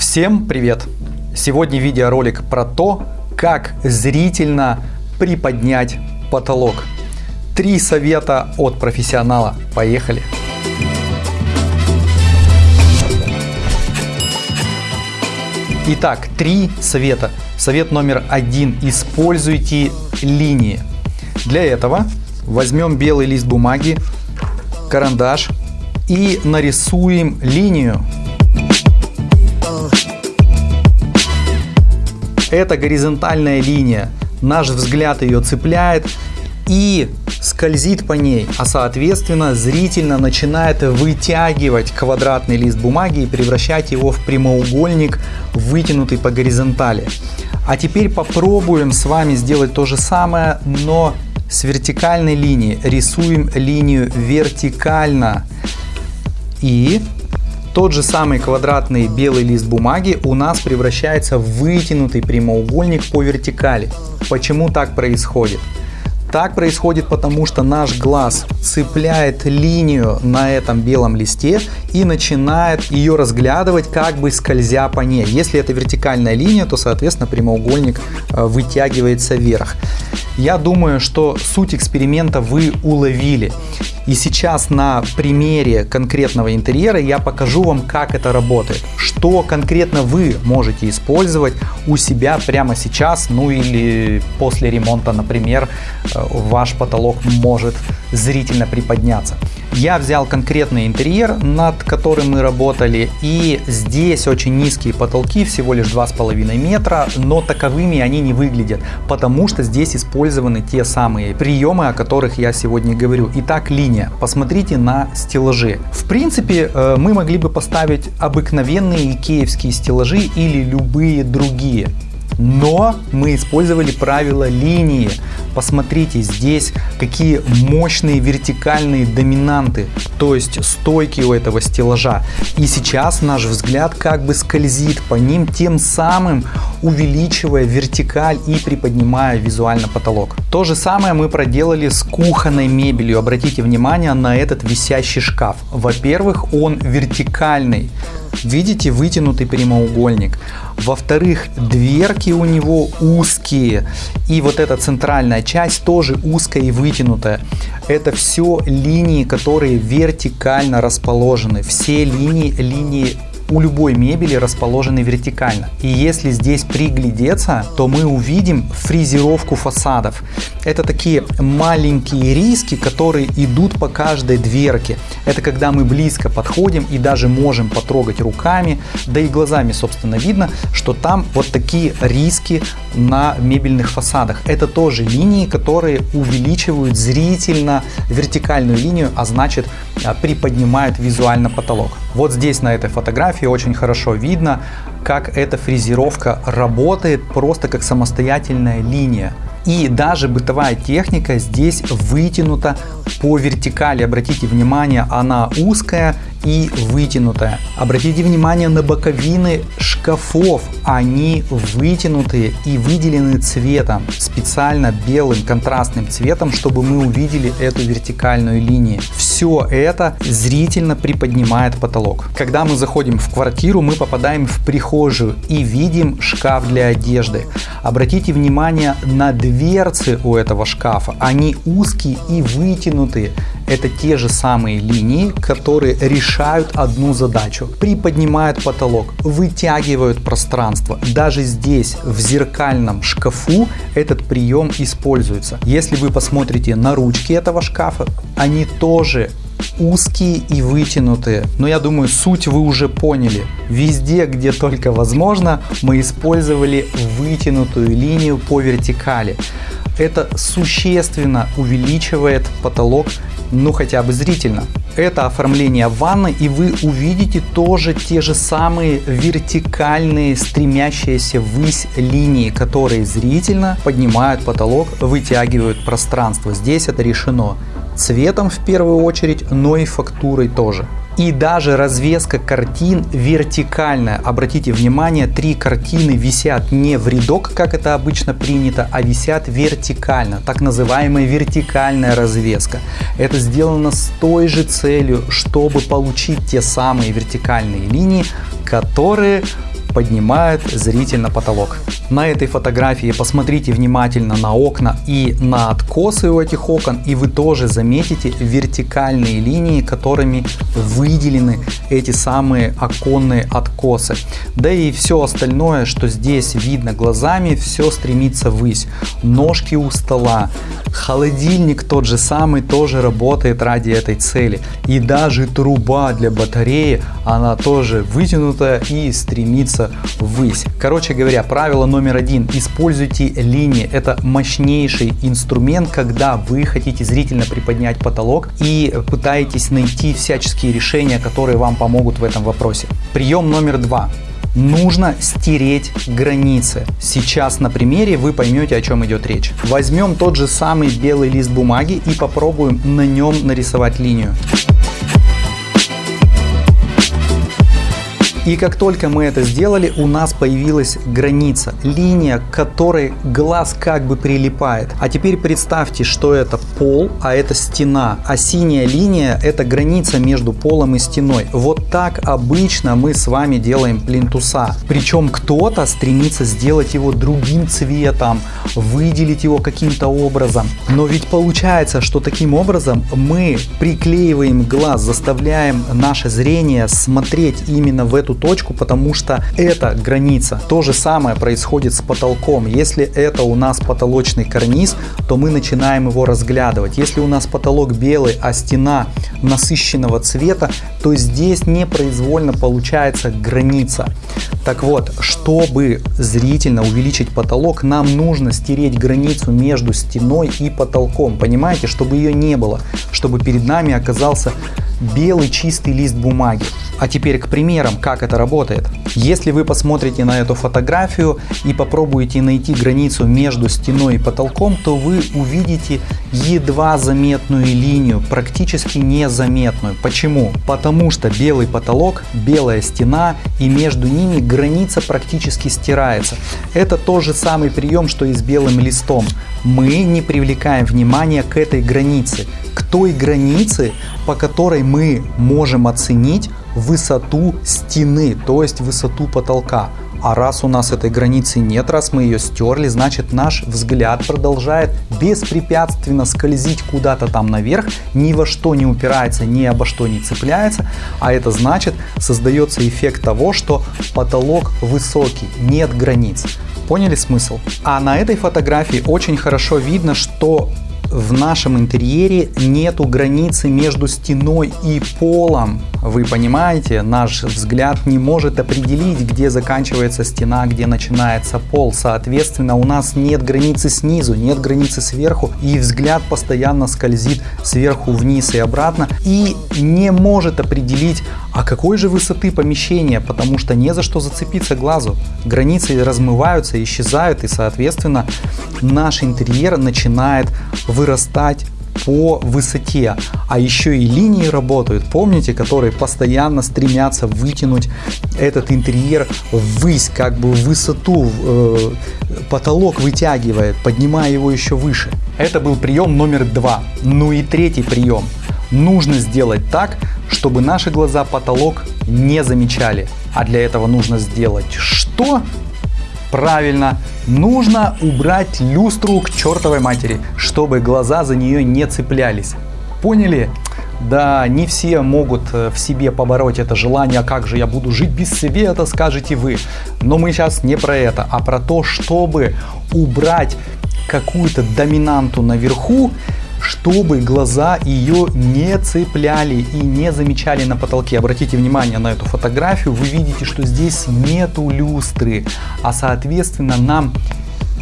Всем привет! Сегодня видеоролик про то, как зрительно приподнять потолок. Три совета от профессионала. Поехали! Итак, три совета. Совет номер один. Используйте линии. Для этого возьмем белый лист бумаги, карандаш и нарисуем линию. Это горизонтальная линия. Наш взгляд ее цепляет и скользит по ней, а соответственно зрительно начинает вытягивать квадратный лист бумаги и превращать его в прямоугольник, вытянутый по горизонтали. А теперь попробуем с вами сделать то же самое, но с вертикальной линии. Рисуем линию вертикально. И тот же самый квадратный белый лист бумаги у нас превращается в вытянутый прямоугольник по вертикали. Почему так происходит? Так происходит потому, что наш глаз цепляет линию на этом белом листе и начинает ее разглядывать, как бы скользя по ней. Если это вертикальная линия, то, соответственно, прямоугольник э, вытягивается вверх. Я думаю, что суть эксперимента вы уловили. И сейчас на примере конкретного интерьера я покажу вам, как это работает. Что конкретно вы можете использовать у себя прямо сейчас, ну или после ремонта, например, э, ваш потолок может зрительно приподняться. Я взял конкретный интерьер, над которым мы работали, и здесь очень низкие потолки, всего лишь 2,5 метра, но таковыми они не выглядят, потому что здесь использованы те самые приемы, о которых я сегодня говорю. Итак, линия. Посмотрите на стеллажи. В принципе, э, мы могли бы поставить обыкновенные икеевские стеллажи или любые другие. Но мы использовали правило линии. Посмотрите, здесь какие мощные вертикальные доминанты, то есть стойки у этого стеллажа. И сейчас наш взгляд как бы скользит по ним, тем самым увеличивая вертикаль и приподнимая визуально потолок. То же самое мы проделали с кухонной мебелью. Обратите внимание на этот висящий шкаф. Во-первых, он вертикальный. Видите вытянутый прямоугольник. Во-вторых, дверки у него узкие. И вот эта центральная часть тоже узкая и вытянутая. Это все линии, которые вертикально расположены. Все линии, линии у любой мебели расположены вертикально. И если здесь приглядеться, то мы увидим фрезеровку фасадов. Это такие маленькие риски, которые идут по каждой дверке. Это когда мы близко подходим и даже можем потрогать руками, да и глазами, собственно, видно, что там вот такие риски на мебельных фасадах. Это тоже линии, которые увеличивают зрительно вертикальную линию, а значит а, приподнимают визуально потолок. Вот здесь на этой фотографии очень хорошо видно, как эта фрезеровка работает просто как самостоятельная линия. И даже бытовая техника здесь вытянута по вертикали. Обратите внимание, она узкая и вытянутая. Обратите внимание на боковины шкафов. Они вытянутые и выделены цветом, специально белым контрастным цветом, чтобы мы увидели эту вертикальную линию. Все это зрительно приподнимает потолок. Когда мы заходим в квартиру, мы попадаем в прихожую и видим шкаф для одежды. Обратите внимание на дверцы у этого шкафа. Они узкие и вытянутые. Это те же самые линии, которые решают одну задачу. Приподнимают потолок, вытягивают пространство. Даже здесь, в зеркальном шкафу, этот прием используется. Если вы посмотрите на ручки этого шкафа, они тоже узкие и вытянутые. Но я думаю, суть вы уже поняли. Везде, где только возможно, мы использовали вытянутую линию по вертикали. Это существенно увеличивает потолок ну хотя бы зрительно. Это оформление ванны и вы увидите тоже те же самые вертикальные стремящиеся ввысь линии, которые зрительно поднимают потолок, вытягивают пространство. Здесь это решено цветом в первую очередь, но и фактурой тоже. И даже развеска картин вертикальная. Обратите внимание, три картины висят не в рядок, как это обычно принято, а висят вертикально. Так называемая вертикальная развеска. Это сделано с той же целью, чтобы получить те самые вертикальные линии, которые поднимают зрительно потолок. На этой фотографии посмотрите внимательно на окна и на откосы у этих окон, и вы тоже заметите вертикальные линии, которыми выделены эти самые оконные откосы. Да и все остальное, что здесь видно глазами, все стремится ввысь. Ножки у стола, холодильник тот же самый тоже работает ради этой цели. И даже труба для батареи, она тоже вытянутая и стремится ввысь. Короче говоря, правило номер номер один. Используйте линии. Это мощнейший инструмент, когда вы хотите зрительно приподнять потолок и пытаетесь найти всяческие решения, которые вам помогут в этом вопросе. Прием номер два нужно стереть границы. Сейчас на примере вы поймете, о чем идет речь. Возьмем тот же самый белый лист бумаги и попробуем на нем нарисовать линию. И как только мы это сделали, у нас появилась граница, линия, к которой глаз как бы прилипает. А теперь представьте, что это пол, а это стена. А синяя линия это граница между полом и стеной. Вот так обычно мы с вами делаем плинтуса. Причем кто-то стремится сделать его другим цветом, выделить его каким-то образом. Но ведь получается, что таким образом мы приклеиваем глаз, заставляем наше зрение смотреть именно в эту точку, потому что это граница. То же самое происходит с потолком. Если это у нас потолочный карниз, то мы начинаем его разглядывать. Если у нас потолок белый, а стена насыщенного цвета, то здесь непроизвольно получается граница. Так вот, чтобы зрительно увеличить потолок, нам нужно стереть границу между стеной и потолком. Понимаете, чтобы ее не было, чтобы перед нами оказался белый чистый лист бумаги. А теперь к примерам, как это работает. Если вы посмотрите на эту фотографию и попробуете найти границу между стеной и потолком, то вы увидите едва заметную линию, практически незаметную. Почему? Потому что белый потолок, белая стена и между ними граница практически стирается. Это тот же самый прием, что и с белым листом. Мы не привлекаем внимание к этой границе, к той границе, по которой мы можем оценить высоту стены, то есть высоту потолка. А раз у нас этой границы нет, раз мы ее стерли, значит наш взгляд продолжает беспрепятственно скользить куда-то там наверх, ни во что не упирается, ни обо что не цепляется. А это значит создается эффект того, что потолок высокий, нет границ. Поняли смысл? А на этой фотографии очень хорошо видно, что в нашем интерьере нету границы между стеной и полом. Вы понимаете, наш взгляд не может определить, где заканчивается стена, где начинается пол. Соответственно, у нас нет границы снизу, нет границы сверху, и взгляд постоянно скользит сверху вниз и обратно, и не может определить, а какой же высоты помещения, потому что не за что зацепиться глазу. Границы размываются, исчезают, и, соответственно, наш интерьер начинает вырастать по высоте. А еще и линии работают, помните, которые постоянно стремятся вытянуть этот интерьер ввысь, как бы высоту, э, потолок вытягивает, поднимая его еще выше. Это был прием номер два. Ну и третий прием. Нужно сделать так, чтобы наши глаза потолок не замечали. А для этого нужно сделать что? Правильно, нужно убрать люстру к чертовой матери, чтобы глаза за нее не цеплялись. Поняли? Да, не все могут э, в себе побороть это желание, а как же я буду жить без света, скажете вы. Но мы сейчас не про это, а про то, чтобы убрать какую-то доминанту наверху, чтобы глаза ее не цепляли и не замечали на потолке. Обратите внимание на эту фотографию, вы видите, что здесь нету люстры, а соответственно нам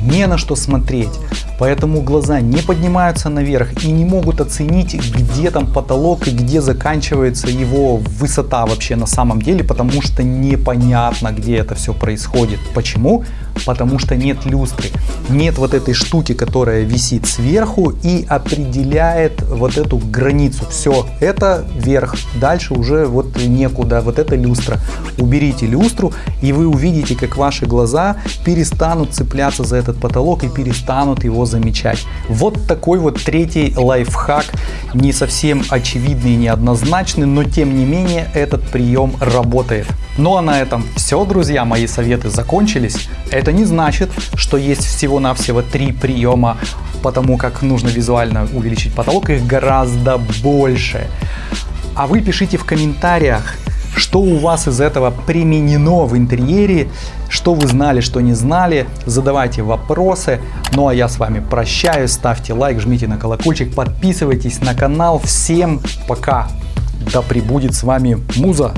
не на что смотреть. Поэтому глаза не поднимаются наверх и не могут оценить, где там потолок и где заканчивается его высота вообще на самом деле, потому что непонятно, где это все происходит. Почему? Потому что нет люстры, нет вот этой штуки, которая висит сверху и определяет вот эту границу. Все, это верх, дальше уже вот некуда, вот это люстра. Уберите люстру и вы увидите, как ваши глаза перестанут цепляться за этот потолок и перестанут его замечать. Вот такой вот третий лайфхак, не совсем очевидный и неоднозначный, но тем не менее этот прием работает. Ну а на этом все, друзья, мои советы закончились. Это не значит, что есть всего-навсего три приема потому как нужно визуально увеличить потолок, их гораздо больше. А вы пишите в комментариях, что у вас из этого применено в интерьере, что вы знали, что не знали, задавайте вопросы. Ну а я с вами прощаюсь, ставьте лайк, жмите на колокольчик, подписывайтесь на канал. Всем пока! Да пребудет с вами Муза!